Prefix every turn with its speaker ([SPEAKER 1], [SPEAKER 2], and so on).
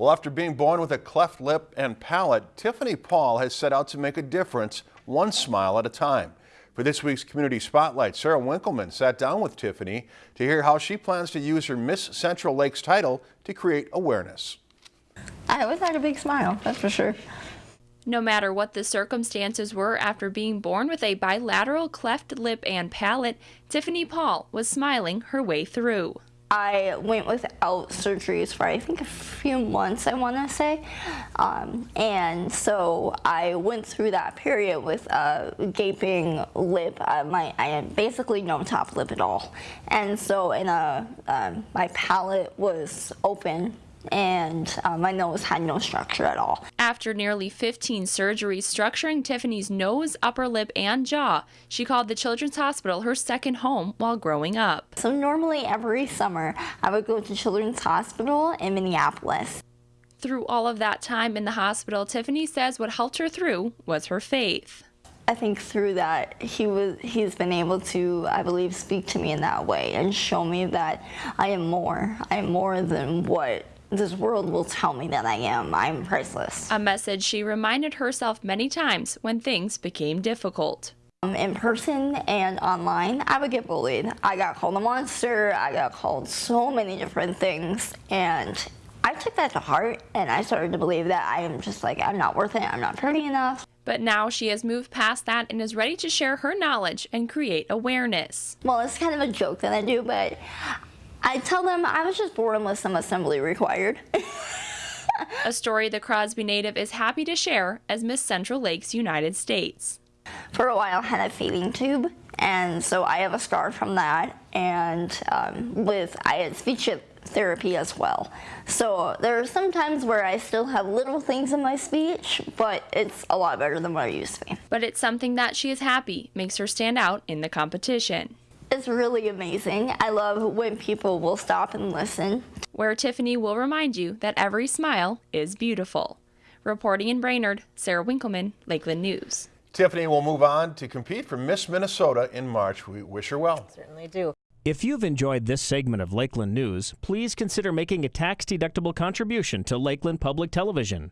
[SPEAKER 1] Well, after being born with a cleft lip and palate, Tiffany Paul has set out to make a difference one smile at a time. For this week's Community Spotlight, Sarah Winkleman sat down with Tiffany to hear how she plans to use her Miss Central Lakes title to create awareness.
[SPEAKER 2] I always had a big smile, that's for sure.
[SPEAKER 3] No matter what the circumstances were after being born with a bilateral cleft lip and palate, Tiffany Paul was smiling her way through.
[SPEAKER 2] I went without surgeries for I think a few months, I want to say. Um, and so I went through that period with a gaping lip. Uh, my, I had basically no top lip at all. And so in a, um, my palate was open and uh, my nose had no structure at all.
[SPEAKER 3] After nearly 15 surgeries structuring Tiffany's nose, upper lip, and jaw, she called the Children's Hospital her second home while growing up.
[SPEAKER 2] So normally every summer I would go to Children's Hospital in Minneapolis.
[SPEAKER 3] Through all of that time in the hospital, Tiffany says what helped her through was her faith.
[SPEAKER 2] I think through that he was he's been able to I believe speak to me in that way and show me that I am more I am more than what this world will tell me that I am. I'm priceless.
[SPEAKER 3] A message she reminded herself many times when things became difficult.
[SPEAKER 2] Um, in person and online, I would get bullied. I got called a monster. I got called so many different things. And I took that to heart and I started to believe that I am just like, I'm not worth it. I'm not pretty enough.
[SPEAKER 3] But now she has moved past that and is ready to share her knowledge and create awareness.
[SPEAKER 2] Well, it's kind of a joke that I do, but I tell them I was just born with some assembly required.
[SPEAKER 3] a story the Crosby native is happy to share as Miss Central Lakes United States.
[SPEAKER 2] For a while I had a feeding tube and so I have a scar from that and um, with I had speech therapy as well. So there are some times where I still have little things in my speech, but it's a lot better than what I used to be.
[SPEAKER 3] But it's something that she is happy makes her stand out in the competition.
[SPEAKER 2] It's really amazing. I love when people will stop and listen.
[SPEAKER 3] Where Tiffany will remind you that every smile is beautiful. Reporting in Brainerd, Sarah Winkleman, Lakeland News.
[SPEAKER 1] Tiffany will move on to compete for Miss Minnesota in March. We wish her well.
[SPEAKER 4] Certainly do.
[SPEAKER 5] If you've enjoyed this segment of Lakeland News, please consider making a tax-deductible contribution to Lakeland Public Television.